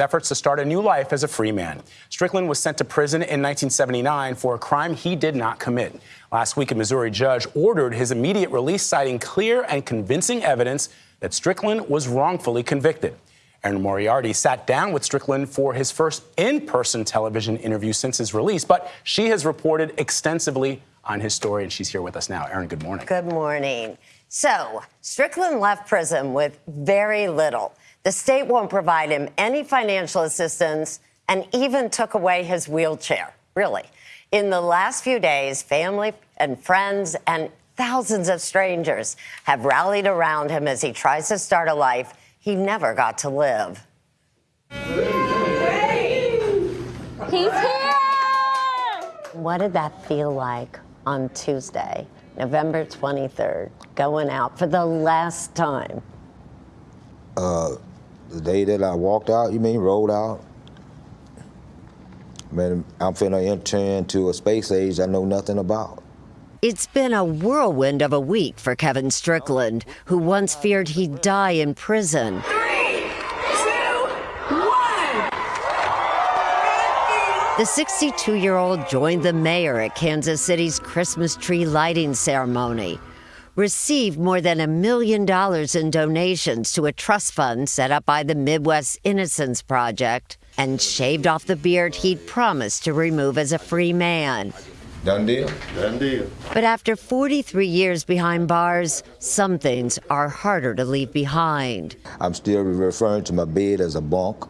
efforts to start a new life as a free man. Strickland was sent to prison in 1979 for a crime he did not commit. Last week, a Missouri judge ordered his immediate release, citing clear and convincing evidence that Strickland was wrongfully convicted. Erin Moriarty sat down with Strickland for his first in person television interview since his release, but she has reported extensively on his story, and she's here with us now. Erin, good morning. Good morning. So, Strickland left prison with very little. The state won't provide him any financial assistance and even took away his wheelchair. Really. In the last few days, family and friends and thousands of strangers have rallied around him as he tries to start a life he never got to live. He's here! What did that feel like on Tuesday, November 23rd, going out for the last time? Uh, the day that I walked out, you mean rolled out? Man, I'm finna enter into a space age I know nothing about. It's been a whirlwind of a week for Kevin Strickland, who once feared he'd die in prison. The 62 year old joined the mayor at Kansas City's Christmas tree lighting ceremony, received more than a million dollars in donations to a trust fund set up by the Midwest Innocence Project, and shaved off the beard he'd promised to remove as a free man. Done deal? Done deal. But after 43 years behind bars, some things are harder to leave behind. I'm still referring to my bed as a bunk,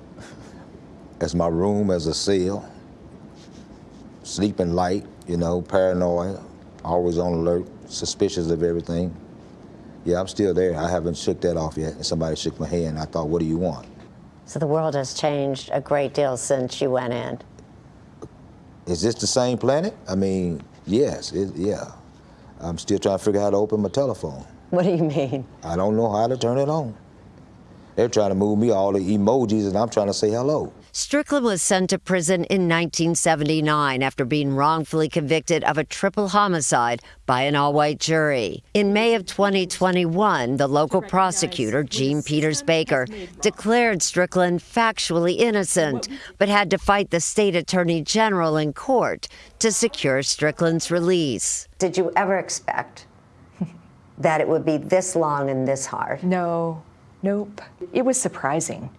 as my room as a cell, sleeping light, you know, paranoid, always on alert, suspicious of everything. Yeah, I'm still there. I haven't shook that off yet. And somebody shook my hand. I thought, what do you want? So the world has changed a great deal since you went in. Is this the same planet? I mean, yes, it, yeah. I'm still trying to figure out how to open my telephone. What do you mean? I don't know how to turn it on. They're trying to move me all the emojis, and I'm trying to say hello. Strickland was sent to prison in 1979 after being wrongfully convicted of a triple homicide by an all white jury. In May of 2021, the local prosecutor, Jean Peters Baker, declared Strickland factually innocent, but had to fight the state attorney general in court to secure Strickland's release. Did you ever expect that it would be this long and this hard? No, nope. It was surprising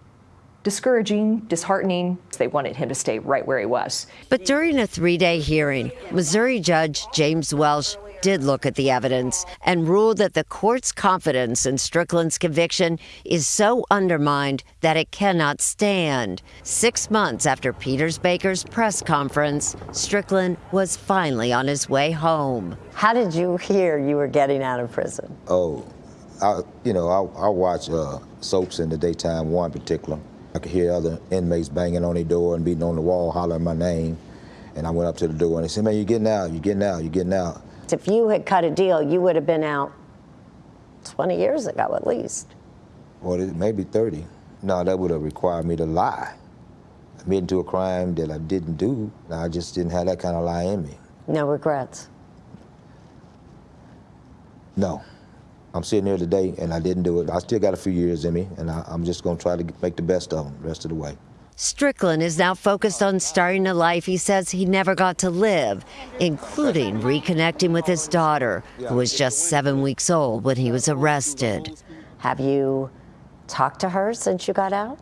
discouraging, disheartening. They wanted him to stay right where he was. But during a three day hearing, Missouri Judge James Welsh did look at the evidence and ruled that the court's confidence in Strickland's conviction is so undermined that it cannot stand. Six months after Peters Baker's press conference, Strickland was finally on his way home. How did you hear you were getting out of prison? Oh, I, you know, I, I watch uh, soaps in the daytime, one particular. I could hear other inmates banging on their door and beating on the wall, hollering my name. And I went up to the door and they said, man, you're getting out, you're getting out, you're getting out. If you had cut a deal, you would have been out 20 years ago at least. Well, maybe 30. No, that would have required me to lie. Admit to a crime that I didn't do. I just didn't have that kind of lie in me. No regrets? No. I'm sitting here today and I didn't do it. I still got a few years in me and I, am just going to try to make the best of them the rest of the way. Strickland is now focused on starting a life he says he never got to live, including reconnecting with his daughter, who was just seven weeks old when he was arrested. Have you talked to her since you got out?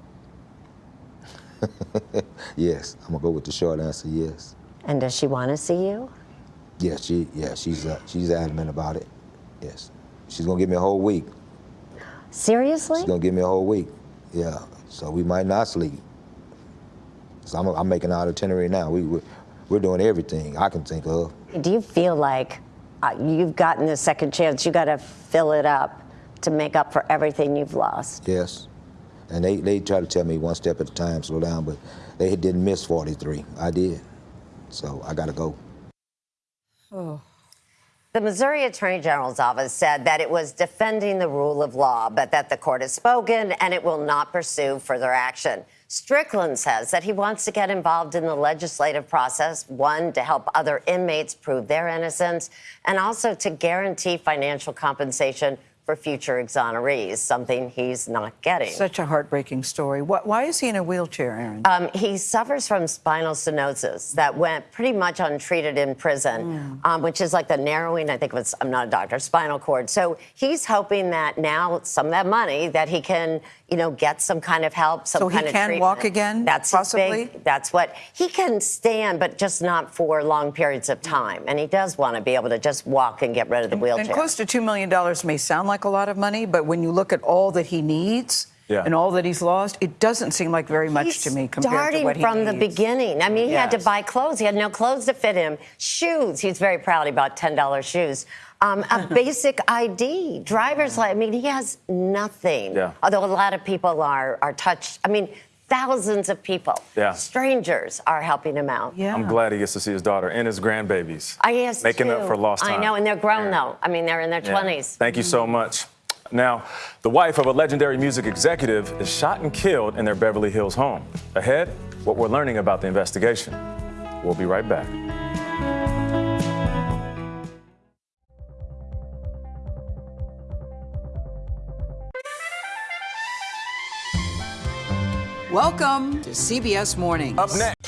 yes, I'm gonna go with the short answer. Yes. And does she want to see you? Yes, she yeah she's uh, she's adamant about it. Yes. She's gonna give me a whole week. Seriously? She's gonna give me a whole week. Yeah. So we might not sleep. So I'm, I'm making our itinerary now. We, we're, we're doing everything I can think of. Do you feel like uh, you've gotten a second chance? You got to fill it up to make up for everything you've lost. Yes. And they, they try to tell me one step at a time, slow down, but they didn't miss 43. I did. So I got to go. Oh. The Missouri Attorney General's office said that it was defending the rule of law, but that the court has spoken and it will not pursue further action. Strickland says that he wants to get involved in the legislative process, one, to help other inmates prove their innocence, and also to guarantee financial compensation for future exonerees, something he's not getting. Such a heartbreaking story. Wh- Why is he in a wheelchair, Erin? Um, he suffers from spinal stenosis that went pretty much untreated in prison, um, which is like the narrowing, I think it was, I'm not a doctor, spinal cord. So he's hoping that now some of that money that he can, you know, get some kind of help, some So he kind of can treatment. walk again, That's possibly? big, that's what he can stand, but just not for long periods of time. And he does want to be able to just walk and get rid of the wheelchair. and close to $2 million may sound like a lot of money, but when you look at all that he needs Yeah. and all that he's lost, it doesn't seem like very much He's to me compared starting to what he from the beginning. I mean, he had to buy clothes. He had no clothes to fit him. Shoes. He's very proud he bought ten dollars shoes. Um, a basic ID, driver's license. I mean, he has nothing. Yeah. Although a lot of people are are touched. I mean, thousands of people, Yeah. strangers, are helping him out. Yeah. I'm glad he gets to see his daughter and his grandbabies. I guess Making up for lost time. I know, and they're grown Yeah. though. I mean, they're in their Yeah. twenties. Thank you so much. Now, the wife of a legendary music executive is shot and killed in their Beverly Hills home. Ahead, what we're learning about the investigation. We'll be right back. Welcome to CBS Mornings. Up next.